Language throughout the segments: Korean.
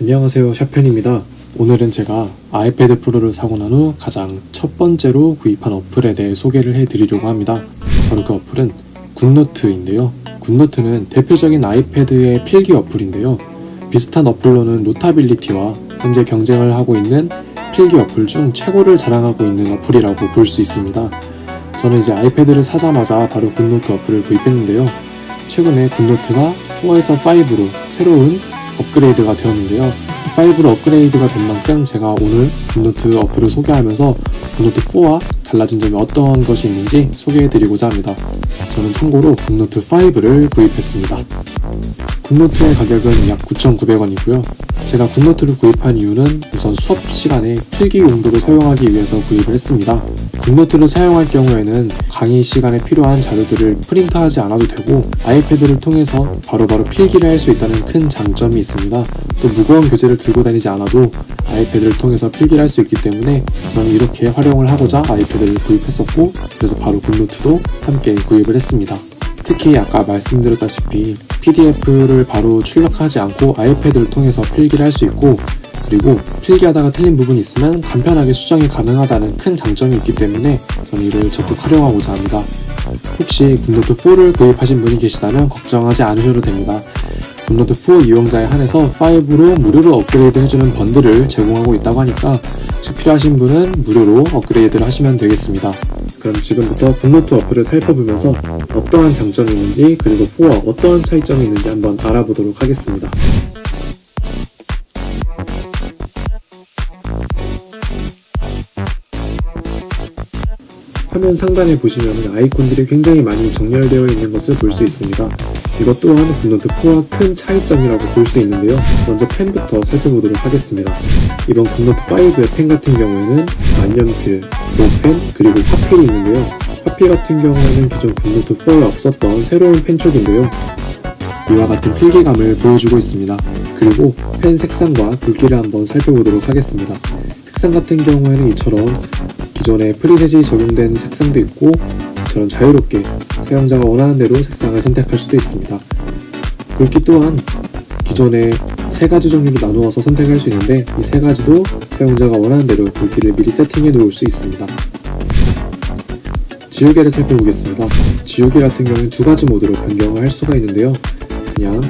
안녕하세요 샤편입니다. 오늘은 제가 아이패드 프로를 사고 난 후 가장 첫 번째로 구입한 어플에 대해 소개를 해드리려고 합니다. 바로 그 어플은 굿노트인데요. 굿노트는 대표적인 아이패드의 필기 어플인데요. 비슷한 어플로는 노타빌리티와 현재 경쟁을 하고 있는 필기 어플 중 최고를 자랑하고 있는 어플이라고 볼 수 있습니다. 저는 이제 아이패드를 사자마자 바로 굿노트 어플을 구입했는데요. 최근에 굿노트가 4에서 5로 새로운 업그레이드가 되었는데요. 5로 업그레이드가 된 만큼 제가 오늘 굿노트 어플을 소개하면서 굿노트 4와 달라진 점이 어떤 것이 있는지 소개해드리고자 합니다. 저는 참고로 굿노트 5를 구입했습니다. 굿노트의 가격은 약 9,900원이고요 제가 굿노트를 구입한 이유는 우선 수업 시간에 필기 용도로 사용하기 위해서 구입을 했습니다 굿노트를 사용할 경우에는 강의 시간에 필요한 자료들을 프린트하지 않아도 되고 아이패드를 통해서 바로 바로 필기를 할 수 있다는 큰 장점이 있습니다. 또 무거운 교재를 들고 다니지 않아도 아이패드를 통해서 필기를 할 수 있기 때문에 저는 이렇게 활용을 하고자 아이패드를 구입했었고 그래서 바로 굿노트도 함께 구입을 했습니다. 특히 아까 말씀드렸다시피 PDF를 바로 출력하지 않고 아이패드를 통해서 필기를 할 수 있고 그리고 필기하다가 틀린 부분이 있으면 간편하게 수정이 가능하다는 큰 장점이 있기 때문에 저는 이를 적극 활용하고자 합니다. 혹시 굿노트 4를 구입하신 분이 계시다면 걱정하지 않으셔도 됩니다. 굿노트 4 이용자에 한해서 5로 무료로 업그레이드 해주는 번들을 제공하고 있다고 하니까 혹시 필요하신 분은 무료로 업그레이드를 하시면 되겠습니다. 그럼 지금부터 굿노트 어플을 살펴보면서 어떠한 장점이 있는지 그리고 4와 어떠한 차이점이 있는지 한번 알아보도록 하겠습니다. 화면 상단에 보시면 아이콘들이 굉장히 많이 정렬되어 있는 것을 볼 수 있습니다. 이것 또한 GoodNotes 4와 큰 차이점이라고 볼 수 있는데요. 먼저 펜부터 살펴보도록 하겠습니다. 이번 GoodNotes 5의 펜 같은 경우에는 만년필, 볼펜, 그리고 화필이 있는데요. 화필 같은 경우에는 기존 GoodNotes 4에 없었던 새로운 펜촉인데요. 이와 같은 필기감을 보여주고 있습니다. 그리고 펜 색상과 굵기를 한번 살펴보도록 하겠습니다. 색상 같은 경우에는 이처럼 기존에 preset이 적용된 색상도 있고 이처럼 자유롭게 사용자가 원하는 대로 색상을 선택할 수도 있습니다. 굵기 또한 기존에 세 가지 종류로 나누어서 선택할 수 있는데 이 세 가지도 사용자가 원하는 대로 굵기를 미리 세팅해 놓을 수 있습니다. 지우개를 살펴보겠습니다. 지우개 같은 경우는 두 가지 모드로 변경을 할 수가 있는데요. 그냥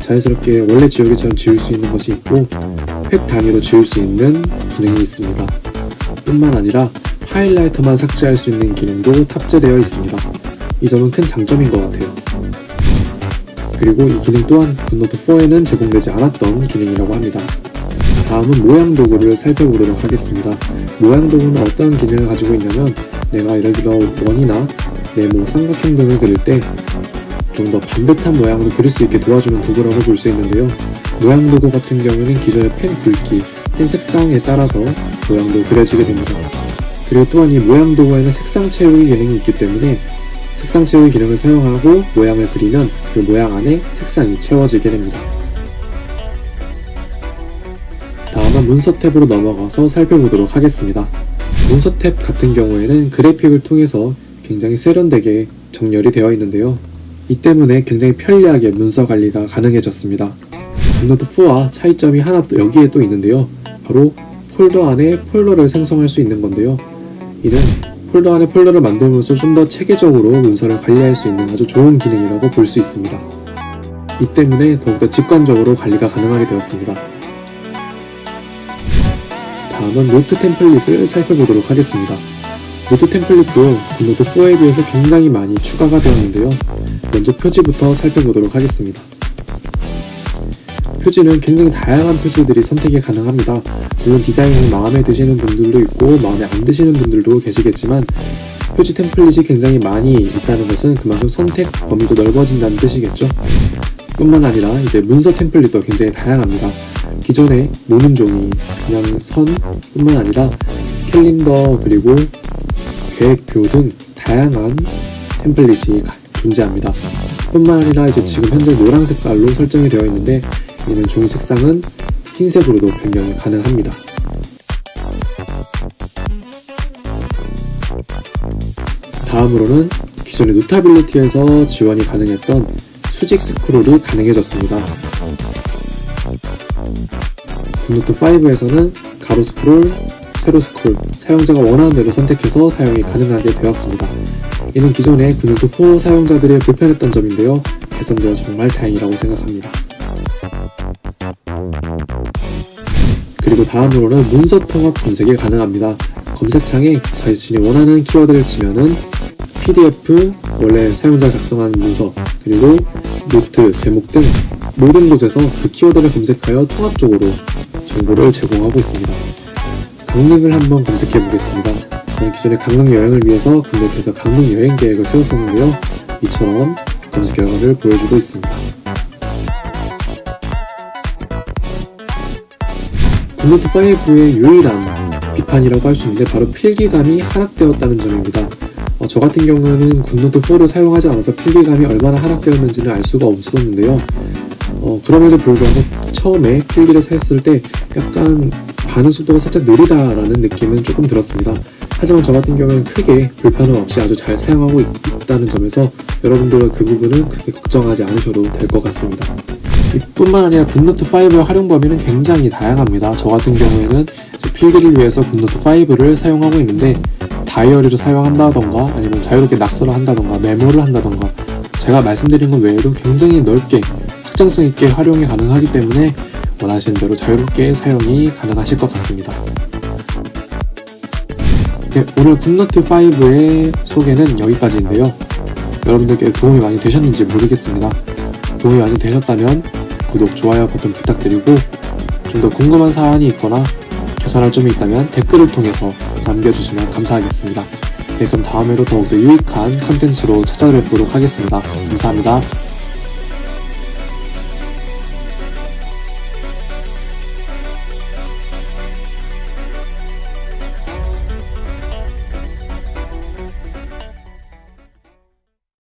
자연스럽게 원래 지우개처럼 지울 수 있는 것이 있고 획 단위로 지울 수 있는 기능이 있습니다. 뿐만 아니라 highlighter만 삭제할 수 있는 기능도 탑재되어 있습니다. 이 점은 큰 장점인 것 같아요. 그리고 이 기능 또한 GoodNotes 4에는 제공되지 않았던 기능이라고 합니다. 다음은 모양 도구를 살펴보도록 하겠습니다. 모양 도구는 어떤 기능을 가지고 있냐면 내가 예를 들어 원이나 네모, 삼각형 등을 그릴 때 좀 더 반듯한 모양으로 그릴 수 있게 도와주는 도구라고 볼 수 있는데요. 모양 도구 같은 경우에는 기존의 펜 굵기, 펜 색상에 따라서 모양도 그려지게 됩니다. 그리고 또한 이 모양 도구에는 색상 채우기 기능이 있기 때문에 색상 채우기 기능을 사용하고 모양을 그리면 그 모양 안에 색상이 채워지게 됩니다. 다음은 문서 탭으로 넘어가서 살펴보도록 하겠습니다. 문서 탭 같은 경우에는 그래픽을 통해서 굉장히 세련되게 정렬이 되어 있는데요. 이 때문에 굉장히 편리하게 문서 관리가 가능해졌습니다. GoodNotes 4와 차이점이 하나 또 여기에 또 있는데요. 바로 폴더 안에 폴더를 생성할 수 있는 건데요. 이는 폴더 안에 폴더를 만들면서 좀 더 체계적으로 문서를 관리할 수 있는 아주 좋은 기능이라고 볼 수 있습니다. 이 때문에 더욱더 직관적으로 관리가 가능하게 되었습니다. 다음은 노트 템플릿을 살펴보도록 하겠습니다. 노트 템플릿도 GoodNotes 4에 비해서 굉장히 많이 추가가 되었는데요. 먼저 표지부터 살펴보도록 하겠습니다. 표지는 굉장히 다양한 표지들이 선택이 가능합니다. 물론 디자인이 마음에 드시는 분들도 있고 마음에 안 드시는 분들도 계시겠지만 표지 템플릿이 굉장히 많이 있다는 것은 그만큼 선택 범위도 넓어진다는 뜻이겠죠. 뿐만 아니라 이제 문서 템플릿도 굉장히 다양합니다. 기존의 모는 종이, 그냥 선 뿐만 아니라 캘린더 그리고 계획표 등 다양한 템플릿이 존재합니다. 뿐만 아니라 이제 지금 현재 노란 색깔로 설정이 되어 있는데 이는 종이 색상은 흰색으로도 변경이 가능합니다. 다음으로는 기존의 Notability에서 지원이 가능했던 수직 스크롤이 가능해졌습니다. GoodNotes 5에서는 가로 스크롤, 세로 스크롤, 사용자가 원하는 대로 선택해서 사용이 가능하게 되었습니다. 이는 기존의 GoodNotes 4 사용자들의 불편했던 점인데요. 개선되어 정말 다행이라고 생각합니다. 그리고 다음으로는 문서 통합 검색이 가능합니다. 검색창에 자신이 원하는 키워드를 치면은 PDF, 원래 사용자 작성한 문서, 그리고 노트, 제목 등 모든 곳에서 그 키워드를 검색하여 통합적으로 정보를 제공하고 있습니다. 강릉을 한번 검색해 보겠습니다. 저는 기존에 강릉 여행을 위해서 국내에서 강릉 여행 계획을 세웠었는데요. 이처럼 검색 결과를 보여주고 있습니다. GoodNotes 5의 유일한 비판이라고 할 수 있는데 바로 필기감이 하락되었다는 점입니다. 어, 저 같은 경우는 GoodNotes 4를 사용하지 않아서 필기감이 얼마나 하락되었는지는 알 수가 없었는데요. 어, 그럼에도 불구하고 처음에 필기를 했을 때 약간 반응 속도가 살짝 느리다라는 느낌은 조금 들었습니다. 하지만 저 같은 경우는 크게 불편함 없이 아주 잘 사용하고 있, 있다는 점에서 여러분들은 그 부분은 크게 걱정하지 않으셔도 될 것 같습니다. 이뿐만 아니라 GoodNotes 5의 활용 범위는 굉장히 다양합니다. 저 같은 경우에는 필기를 위해서 GoodNotes 5를 사용하고 있는데 다이어리를 사용한다던가 아니면 자유롭게 낙서를 한다던가 메모를 한다던가 제가 말씀드린 것 외에도 굉장히 넓게 확장성 있게 활용이 가능하기 때문에 원하시는 대로 자유롭게 사용이 가능하실 것 같습니다. 네, 오늘 GoodNotes 5의 소개는 여기까지인데요. 여러분들께 도움이 많이 되셨는지 모르겠습니다. 도움이 많이 되셨다면 구독, 좋아요 버튼 부탁드리고 좀 더 궁금한 사안이 있거나 개선할 점이 있다면 댓글을 통해서 남겨주시면 감사하겠습니다. 네, 그럼 다음에도 더욱더 유익한 컨텐츠로 찾아뵙도록 하겠습니다. 감사합니다.